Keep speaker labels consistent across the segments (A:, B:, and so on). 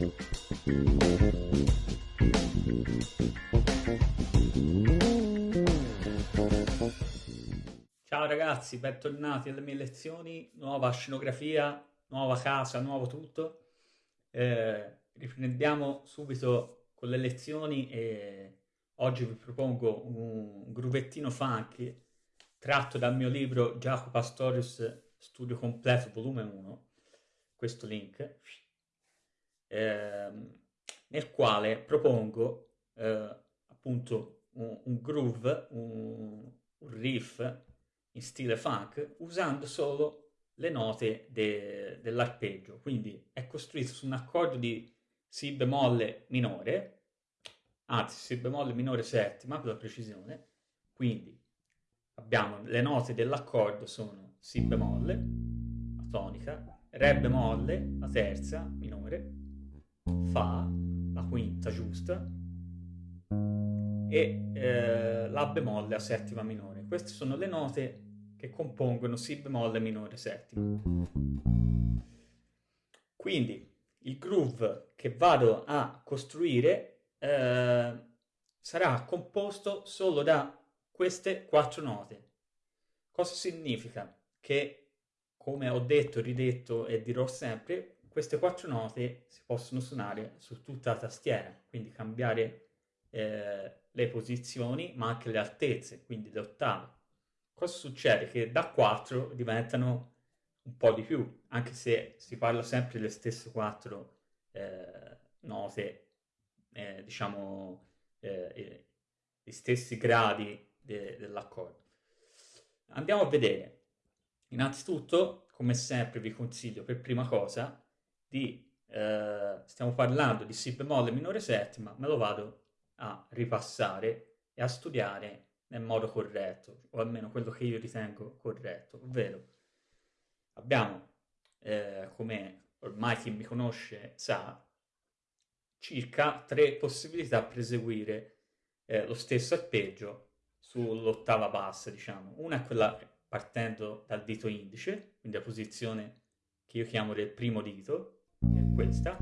A: Ciao ragazzi, bentornati alle mie lezioni, nuova scenografia, nuova casa, nuovo tutto. Eh, riprendiamo subito con le lezioni e oggi vi propongo un gruvettino funky tratto dal mio libro Jacopo Pastorius Studio Completo volume 1, questo link, eh, nel quale propongo eh, appunto un, un groove, un, un riff in stile funk usando solo le note de, dell'arpeggio, quindi è costruito su un accordo di Si bemolle minore, anzi Si bemolle minore settima per la precisione, quindi abbiamo le note dell'accordo sono Si bemolle, la tonica, Re bemolle, la terza minore, Fa, la quinta giusta, e eh, La bemolle, la settima minore. Queste sono le note che compongono Si bemolle minore settima. Quindi il groove che vado a costruire eh, sarà composto solo da queste quattro note. Cosa significa? Che, come ho detto, ridetto e dirò sempre, queste quattro note si possono suonare su tutta la tastiera, quindi cambiare eh, le posizioni, ma anche le altezze, quindi le ottave cosa succede? Che da 4 diventano un po' di più, anche se si parla sempre delle stesse 4 eh, note, eh, diciamo, eh, gli stessi gradi de dell'accordo. Andiamo a vedere. Innanzitutto, come sempre, vi consiglio per prima cosa di, eh, stiamo parlando di Si bemolle minore settima, me lo vado a ripassare e a studiare nel modo corretto, o almeno quello che io ritengo corretto, ovvero abbiamo, eh, come ormai chi mi conosce sa, circa tre possibilità per eseguire eh, lo stesso arpeggio sull'ottava bassa, diciamo. Una è quella partendo dal dito indice, quindi la posizione che io chiamo del primo dito, che è questa.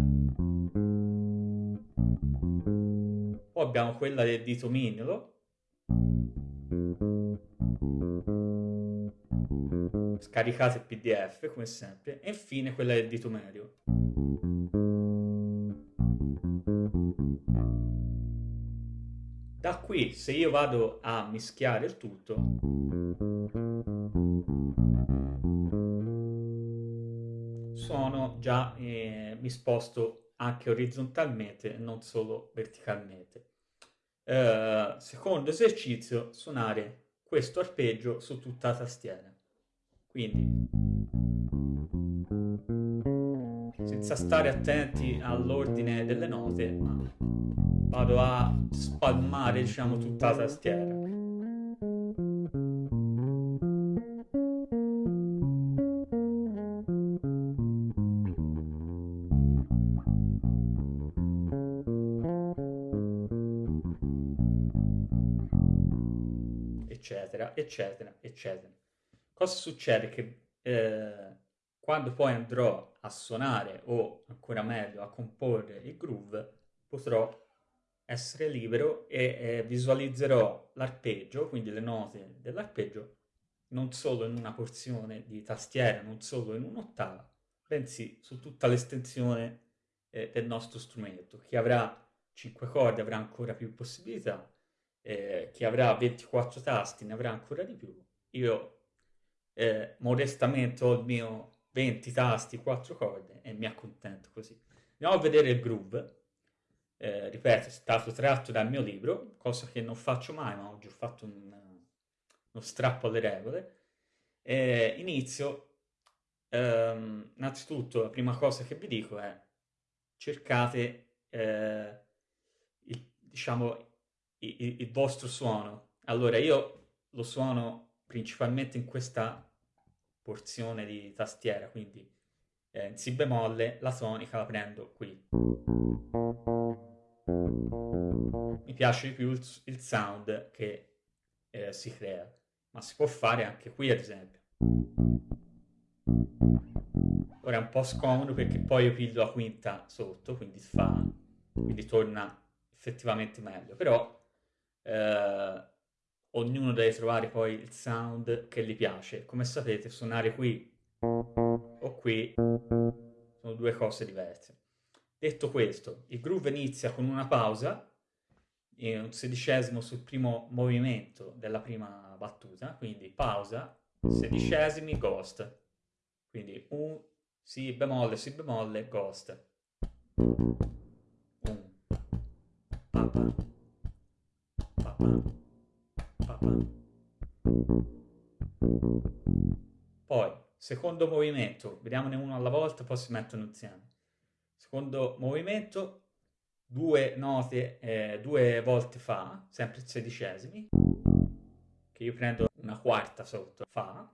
A: Poi abbiamo quella del dito mignolo, scaricate il pdf come sempre. E infine quella del dito medio. Da qui se io vado a mischiare il tutto già eh, mi sposto anche orizzontalmente non solo verticalmente eh, secondo esercizio suonare questo arpeggio su tutta la tastiera. Quindi, senza stare attenti all'ordine delle note, ma vado a spalmare, diciamo, tutta la tastiera. Eccetera, eccetera, eccetera. Cosa succede? Che eh, quando poi andrò a suonare o ancora meglio a comporre il groove, potrò essere libero e eh, visualizzerò l'arpeggio, quindi le note dell'arpeggio, non solo in una porzione di tastiera, non solo in un'ottava, bensì su tutta l'estensione eh, del nostro strumento. Chi avrà 5 corde avrà ancora più possibilità, eh, chi avrà 24 tasti ne avrà ancora di più. Io eh, modestamente ho il mio 20 tasti, 4 corde e mi accontento così. Andiamo a vedere il groove. Eh, ripeto, è stato tratto dal mio libro, cosa che non faccio mai, ma oggi ho fatto un, uno strappo alle regole. Eh, inizio, ehm, innanzitutto la prima cosa che vi dico è cercate, eh, il, diciamo, il, il vostro suono. Allora io lo suono principalmente in questa porzione di tastiera, quindi eh, in Si bemolle la tonica la prendo qui. Mi piace di più il, il sound che eh, si crea, ma si può fare anche qui ad esempio. ora è un po' scomodo perché poi io piglio la quinta sotto, quindi fa, quindi torna effettivamente meglio, però eh, ognuno deve trovare poi il sound che gli piace. Come sapete suonare qui o qui sono due cose diverse. Detto questo, il groove inizia con una pausa, un sedicesimo sul primo movimento della prima battuta, quindi pausa, sedicesimi, ghost. Quindi un, si bemolle, si bemolle, ghost. Un, papa, papa, papa. Poi, secondo movimento, vediamone uno alla volta, poi si mettono insieme. Secondo movimento, due note eh, due volte fa, sempre sedicesimi, che io prendo una quarta sotto, fa,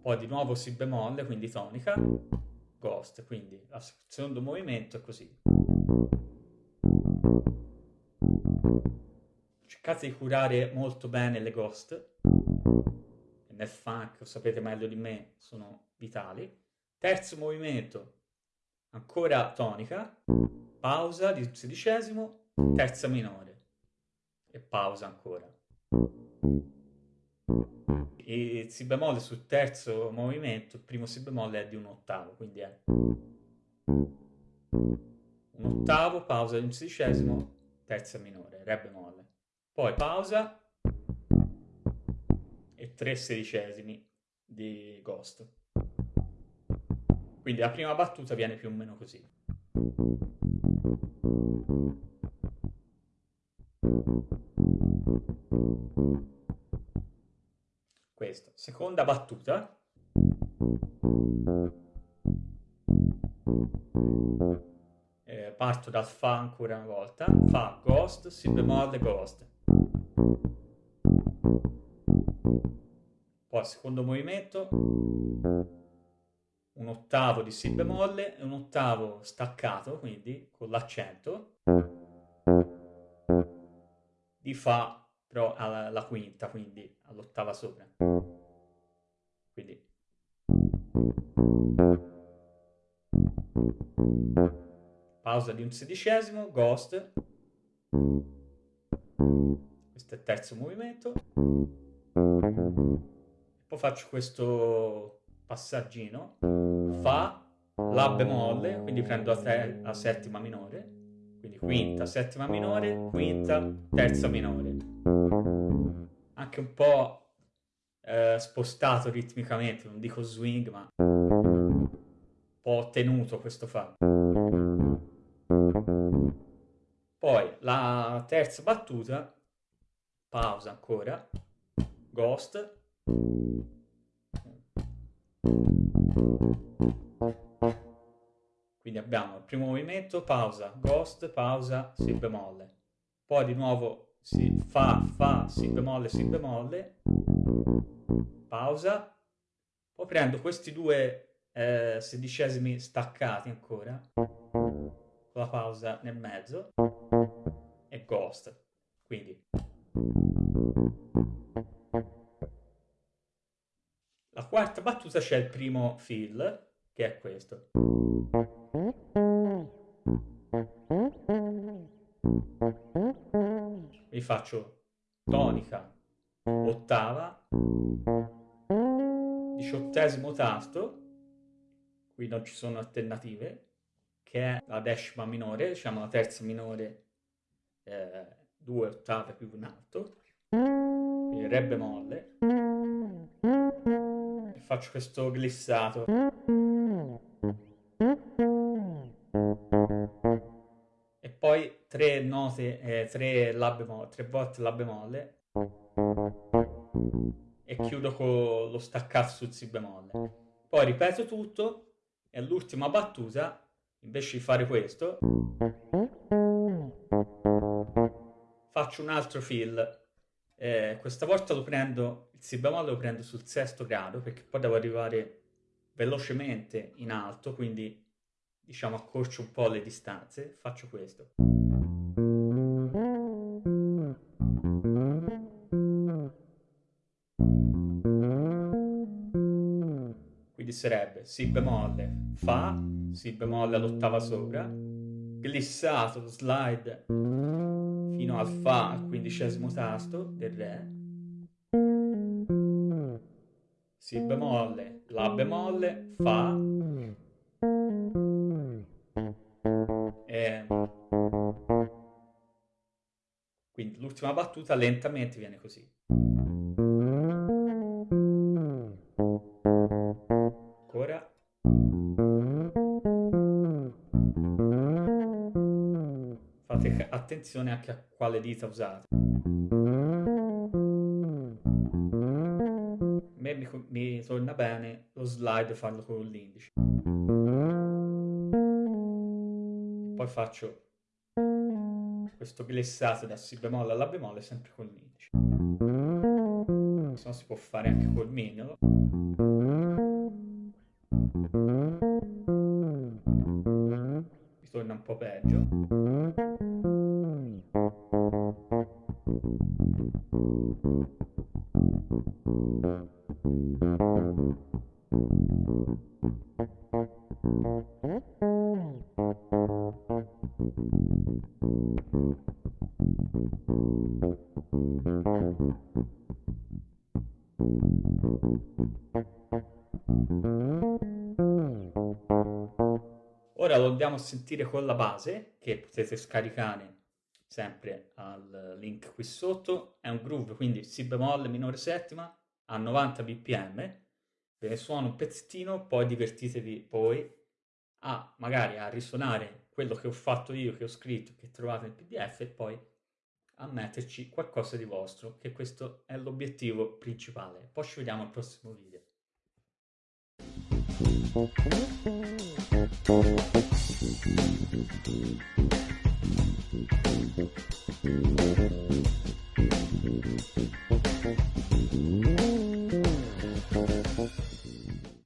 A: poi di nuovo si bemolle, quindi tonica, ghost, quindi il secondo movimento è così. Cercate di curare molto bene le ghost, nel funk, lo sapete meglio di me, sono vitali. Terzo movimento, ancora tonica, pausa di sedicesimo, terza minore e pausa ancora. E si bemolle sul terzo movimento, il primo si bemolle è di un ottavo, quindi è un ottavo, pausa di un sedicesimo, terza minore, re bemolle. Poi pausa e tre sedicesimi di ghost. Quindi la prima battuta viene più o meno così. Questo. Seconda battuta. Eh, parto dal Fa ancora una volta. Fa, Ghost, Si bemolle, Ghost. Poi secondo movimento un ottavo di Si bemolle e un ottavo staccato, quindi con l'accento, di Fa però alla, alla quinta, quindi all'ottava sopra. Quindi. Pausa di un sedicesimo, Ghost, questo è il terzo movimento, poi faccio questo passaggino, Fa, La bemolle, quindi prendo la, la settima minore, quindi quinta, settima minore, quinta, terza minore. Anche un po' eh, spostato ritmicamente, non dico swing, ma un po' tenuto questo Fa. Poi la terza battuta, pausa ancora, Ghost, quindi abbiamo il primo movimento, pausa, ghost, pausa, si bemolle. Poi di nuovo si fa, fa, si bemolle, si bemolle, pausa. Poi prendo questi due eh, sedicesimi staccati ancora, con la pausa nel mezzo, e ghost. Quindi la quarta battuta c'è il primo fill, che è questo. Vi faccio tonica, ottava, diciottesimo tasto, qui non ci sono alternative, che è la decima minore, diciamo la terza minore, eh, due ottave più un alto, quindi re bemolle faccio questo glissato. E poi tre note, eh, tre, la bemolle, tre volte la bemolle. E chiudo con lo staccato sul si bemolle. Poi ripeto tutto e all'ultima battuta, invece di fare questo, faccio un altro fill. Eh, questa volta lo prendo si bemolle lo prendo sul sesto grado perché poi devo arrivare velocemente in alto, quindi diciamo accorcio un po' le distanze, faccio questo. Quindi sarebbe Si bemolle, Fa, Si bemolle all'ottava sopra, glissato slide fino al Fa al quindicesimo tasto del Re, Si bemolle, La bemolle, Fa, e quindi l'ultima battuta lentamente viene così. Attenzione anche a quale dita usate. A mi, mi torna bene lo slide farlo con l'indice. Poi faccio questo glissato da Si bemolle alla bemolle sempre con l'indice. Se no si può fare anche col mignolo. Mi torna un po' peggio. Ora lo andiamo a sentire con la base, che potete scaricare sempre link qui sotto. È un groove, quindi Si bemolle minore settima a 90 bpm. Ve ne suono un pezzettino, poi divertitevi poi a magari a risuonare quello che ho fatto io, che ho scritto, che trovate nel pdf e poi a metterci qualcosa di vostro, che questo è l'obiettivo principale. Poi ci vediamo al prossimo video. Thank you.